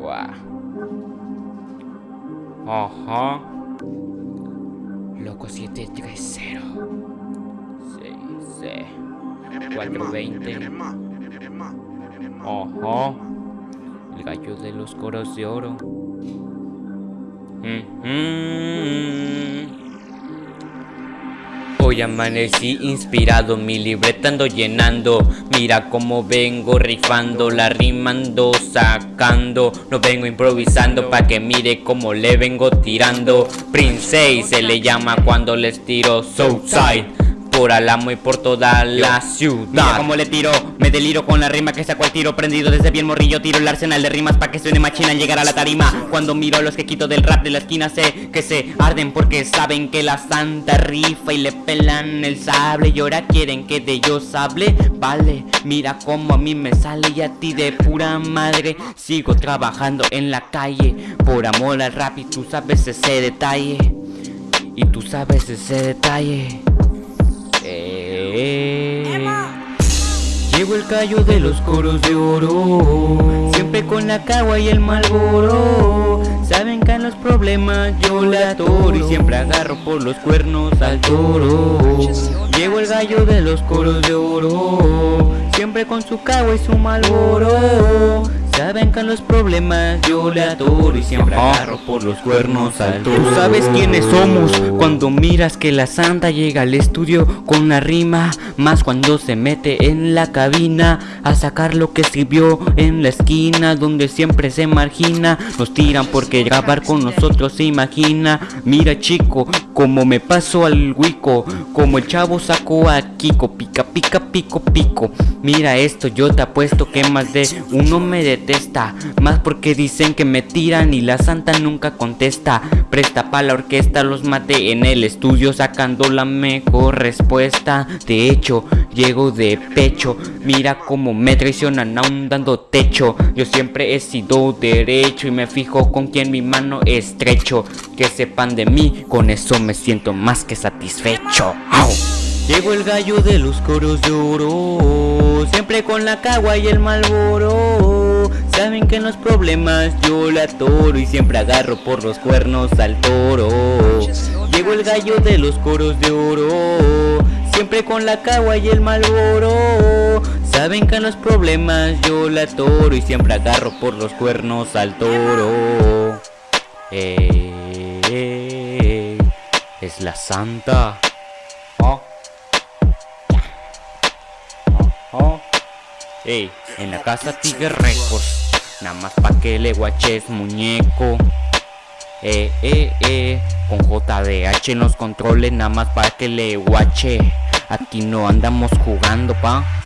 Guau. Ajá. Loco 730. Sí, sí. 420. Ajá. El gallo de los coros de oro. Ujú. Hoy amanecí inspirado, mi libreta ando llenando. Mira cómo vengo rifando, la rimando, sacando. No vengo improvisando pa' que mire cómo le vengo tirando. Prince se le llama cuando les tiro Southside por Alamo y por toda la ciudad. Mira cómo le tiro, me deliro con la rima que sacó el tiro Prendido desde bien morrillo, tiro el arsenal de rimas Pa' que suene machina al llegar a la tarima. Cuando miro a los que quito del rap de la esquina Sé que se arden porque saben que la santa rifa Y le pelan el sable. Y ahora quieren que de ellos hable. Vale, mira cómo a mí me sale y a ti de pura madre. Sigo trabajando en la calle Por amor al rap y tú sabes ese detalle. Y tú sabes ese detalle eh. Llevo el callo de los coros de oro Siempre con la cagua y el malboro. Saben que en los problemas yo la atoro Y siempre agarro por los cuernos al toro. Llevo el gallo de los coros de oro Siempre con su cagua y su malboro Saben que los problemas yo le atoro y siempre agarro por los cuernos al Tú sabes quiénes somos cuando miras que la santa llega al estudio con la rima Más cuando se mete en la cabina a sacar lo que escribió en la esquina Donde siempre se margina. Nos tiran porque grabar con nosotros se imagina. Mira chico, como me paso al huico Como el chavo sacó a Kiko Pica, pica, pico, pico. Mira esto, yo te apuesto que más de uno me detesta. Más porque dicen que me tiran y la santa nunca contesta Presta pa' la orquesta, los maté en el estudio Sacando la mejor respuesta. De hecho, llego de pecho Mira cómo me traicionan aún dando techo. Yo siempre he sido derecho Y me fijo con quien mi mano estrecho. Que sepan de mí, con eso me siento más que satisfecho. ¡Au! Llegó el gallo de los coros de oro Siempre con la cagua y el malboro Saben que en los problemas yo la atoro Y siempre agarro por los cuernos al toro. Llegó el gallo de los coros de oro Siempre con la cagua y el malboro. Saben que en los problemas yo la atoro Y siempre agarro por los cuernos al toro. Eh, eh, es la santa. Oh. Oh. Ey, en la casa Tiger Records Nada más pa' que le guaches muñeco. Eh, eh, eh. Con JDH en los controles Nada más pa' que le guache. Aquí no andamos jugando pa'